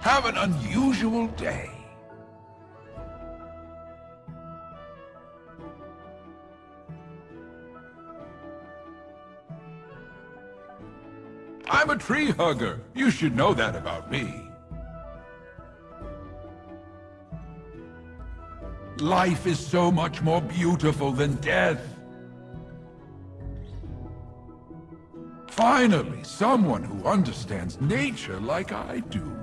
Have an unusual day. I'm a tree hugger. You should know that about me. Life is so much more beautiful than death. Finally, someone who understands nature like I do.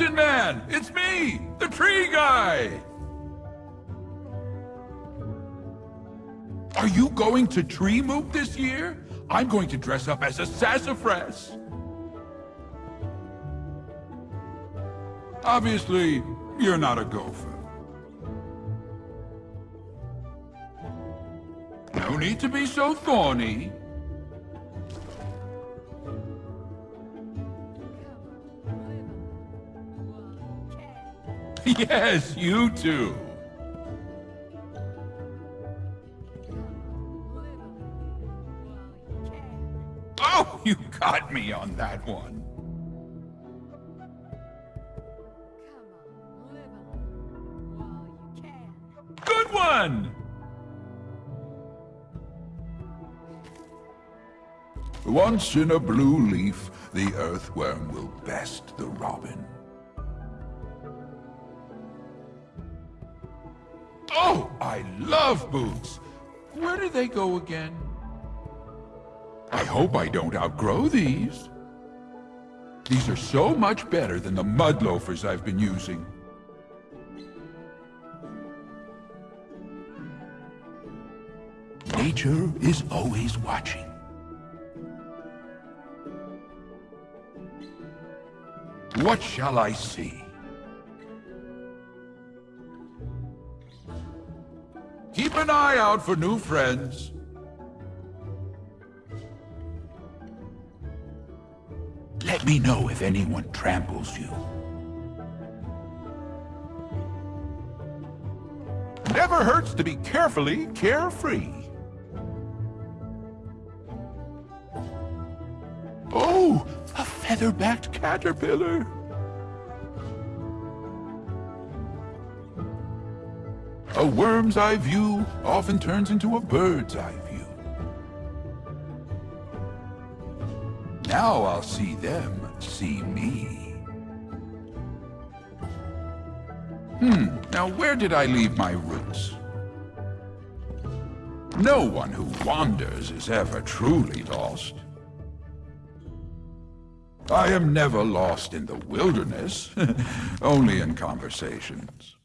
Mountain Man! It's me! The tree guy! Are you going to Tree Moot this year? I'm going to dress up as a sassafras. Obviously, you're not a gopher. No need to be so thorny. Yes, you too. Oh, you got me on that one. Good one! Once in a blue leaf, the earthworm will best the robin. Oh, I love boots! Where do they go again? I hope I don't outgrow these. These are so much better than the mud loafers I've been using. Nature is always watching. What shall I see? An eye out for new friends. Let me know if anyone tramples you. Never hurts to be carefully carefree. Oh, a feather-backed caterpillar. A worm's eye view often turns into a bird's eye view. Now I'll see them see me. Hmm, now where did I leave my roots? No one who wanders is ever truly lost. I am never lost in the wilderness, only in conversations.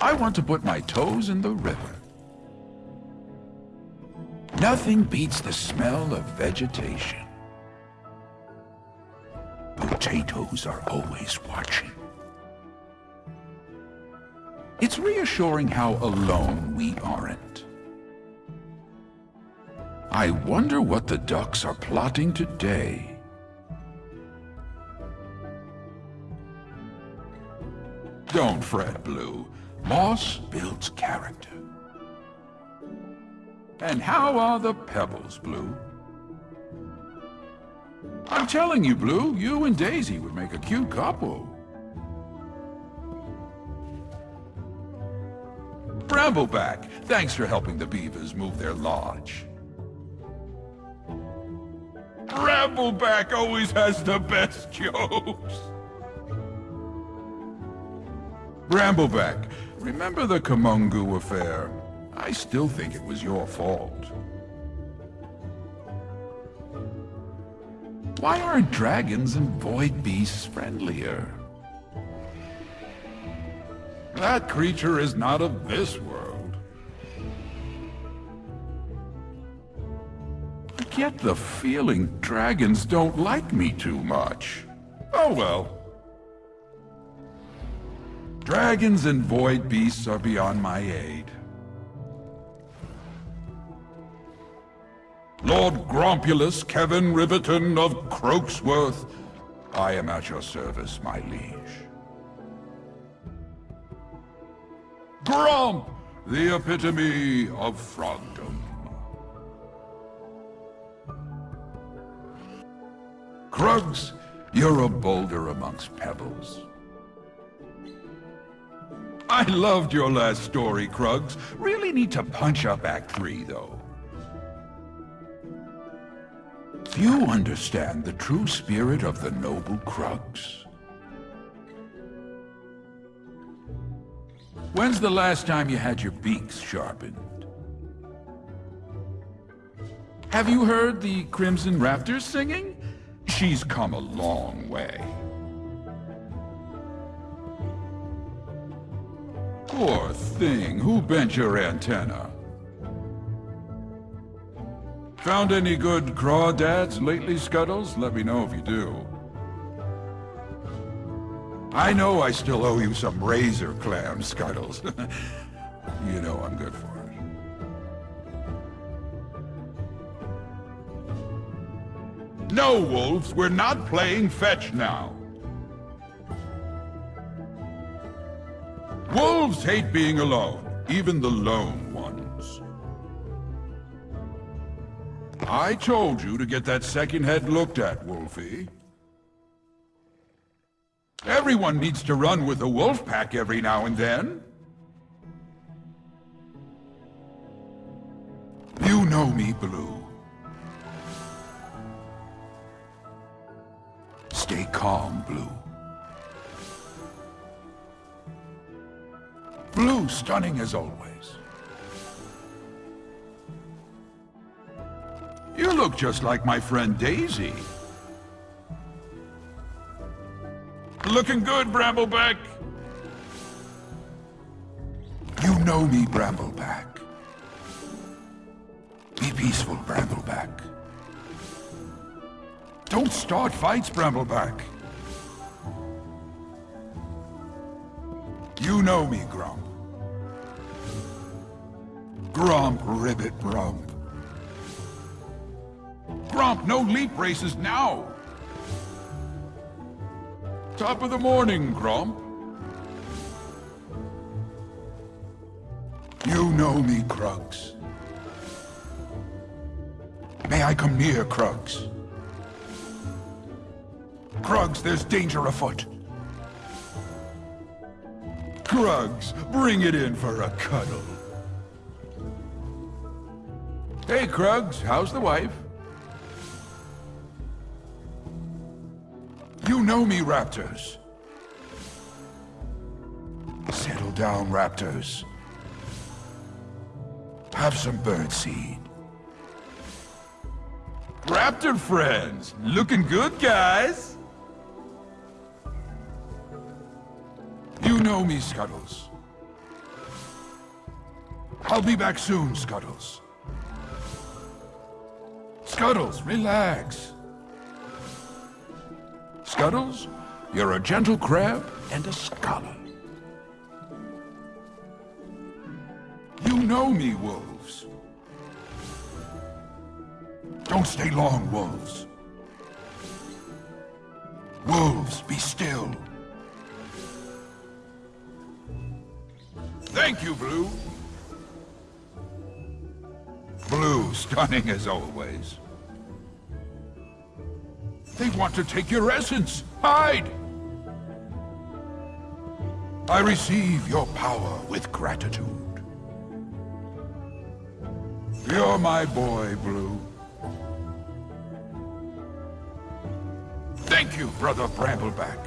I want to put my toes in the river. Nothing beats the smell of vegetation. Potatoes are always watching. It's reassuring how alone we aren't. I wonder what the ducks are plotting today. Don't fret, Blue. Moss builds character. And how are the pebbles, Blue? I'm telling you, Blue, you and Daisy would make a cute couple. Brambleback, thanks for helping the beavers move their lodge. Brambleback always has the best jokes. Brambleback, remember the Kumungu affair? I still think it was your fault. Why aren't dragons and void beasts friendlier? That creature is not of this world. I get the feeling dragons don't like me too much. Oh well. Dragons and void beasts are beyond my aid. Lord Grompulus Kevin Ribbiton of Croaksworth, I am at your service, my liege. Gromp, the epitome of frogdom. Krugs, you're a boulder amongst pebbles. I loved your last story, Krugs. Really need to punch up Act 3, though. You understand the true spirit of the noble Krugs. When's the last time you had your beaks sharpened? Have you heard the Crimson Raptors singing? She's come a long way. Poor thing, who bent your antenna? Found any good crawdads lately, Scuttles? Let me know if you do. I know I still owe you some razor clam, Scuttles. you know I'm good for it. No, Wolves, we're not playing fetch now. Wolves hate being alone, even the lone ones. I told you to get that second head looked at, Wolfie. Everyone needs to run with a wolf pack every now and then. You know me, Blue. Stay calm, Blue. Blue, stunning as always. You look just like my friend Daisy. Looking good, Brambleback. You know me, Brambleback. Be peaceful, Brambleback. Don't start fights, Brambleback. You know me, Gromp. Gromp, Ribbit, Gromp. Gromp, no leap races now! Top of the morning, Gromp. You know me, Krugs. May I come near, Krugs? Krugs, there's danger afoot. Krugs, bring it in for a cuddle. Hey, Krugs, how's the wife? You know me, Raptors. Settle down, Raptors. Have some birdseed. Raptor friends, looking good, guys? You know me, Scuttles. I'll be back soon, Scuttles. Scuttles, relax. Scuttles, you're a gentle crab and a scholar. You know me, wolves. Don't stay long, wolves. Wolves, be still. Thank you, Blue. Blue, stunning as always. They want to take your essence. Hide! I receive your power with gratitude. You're my boy, Blue. Thank you, Brother Brambleback.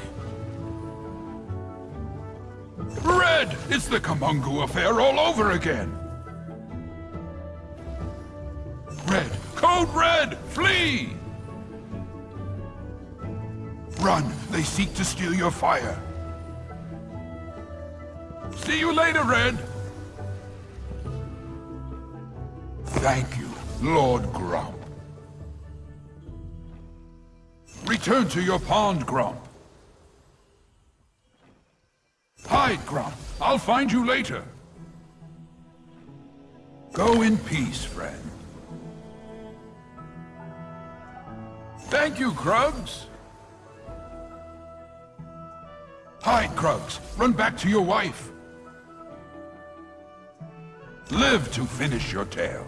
Red! It's the Kumungu affair all over again! Red! Code Red! Flee! Run! They seek to steal your fire. See you later, Red! Thank you, Lord Gromp. Return to your pond, Gromp. Hide, Gromp. I'll find you later. Go in peace, friend. Thank you, Krugs. Hide, Krugs. Run back to your wife. Live to finish your tale.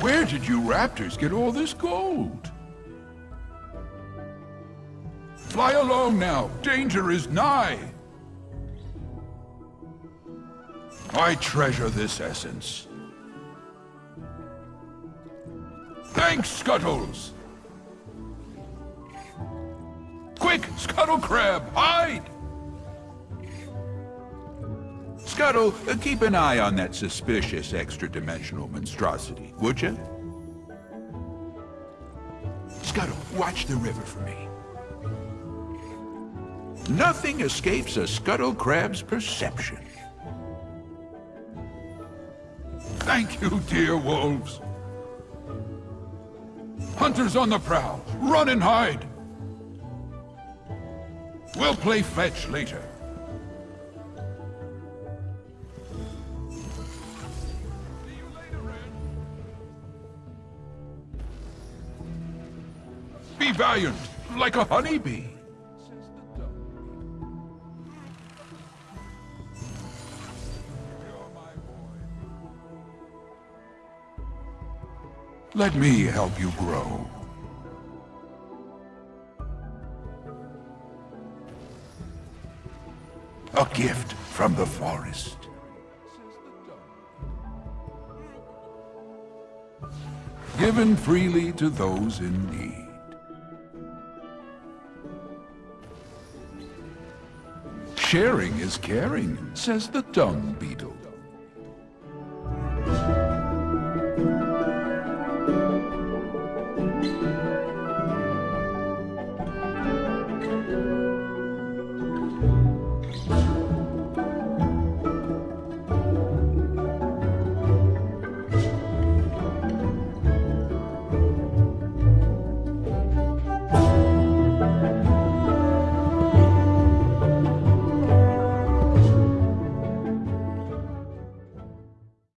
Where did you raptors get all this gold? Fly along now. Danger is nigh. I treasure this essence. Thanks, Scuttles! Quick, Scuttle Crab, hide! Scuttle, uh, keep an eye on that suspicious extra-dimensional monstrosity, would you? Scuttle, watch the river for me. Nothing escapes a Scuttle Crab's perception. Thank you, dear wolves. Hunters on the prowl. Run and hide. We'll play fetch later. Be valiant, like a honeybee. Let me help you grow. A gift from the forest. Given freely to those in need. Sharing is caring, says the dung beetle.